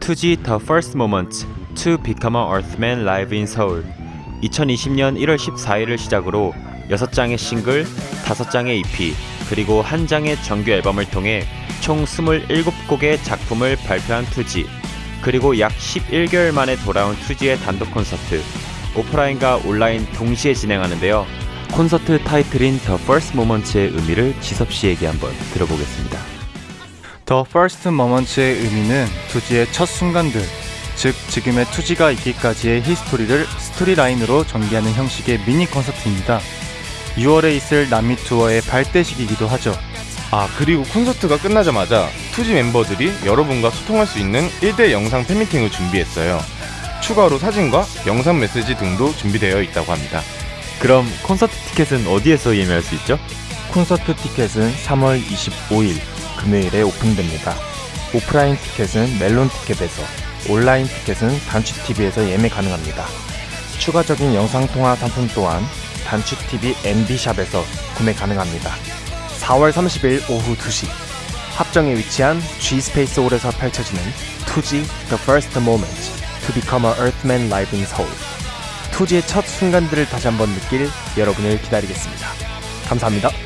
투지 The First Moment to Become a Earthman Live in Seoul 2020년 1월 14일을 시작으로 6장의 싱글, 5장의 EP, 그리고 한 장의 정규 앨범을 통해 총 27곡의 작품을 발표한 투지. 그리고 약 11개월 만에 돌아온 투지의 단독 콘서트 오프라인과 온라인 동시에 진행하는데요 콘서트 타이틀인 The First Moment의 의미를 지섭 씨에게 한번 들어보겠습니다 The First Moments의 의미는 투지의 첫 순간들, 즉 지금의 투지가 있기까지의 히스토리를 스토리라인으로 전개하는 형식의 미니 콘서트입니다. 6월에 있을 남미 투어의 발대식이기도 하죠. 아 그리고 콘서트가 끝나자마자 투지 멤버들이 여러분과 소통할 수 있는 1대1 영상 팬미팅을 준비했어요. 추가로 사진과 영상 메시지 등도 준비되어 있다고 합니다. 그럼 콘서트 티켓은 어디에서 예매할 수 있죠? 콘서트 티켓은 3월 25일 금요일에 오픈됩니다. 오프라인 티켓은 멜론 티켓에서, 온라인 티켓은 단추 TV에서 예매 가능합니다. 추가적인 영상 통화 상품 또한 단추 TV MD샵에서 구매 가능합니다. 4월 30일 오후 2시 합정에 위치한 G 스페이스 홀에서 펼쳐지는 투지 The First Moment to Become a Earthman Live in Seoul. 투지의 첫 순간들을 다시 한번 느낄 여러분을 기다리겠습니다. 감사합니다.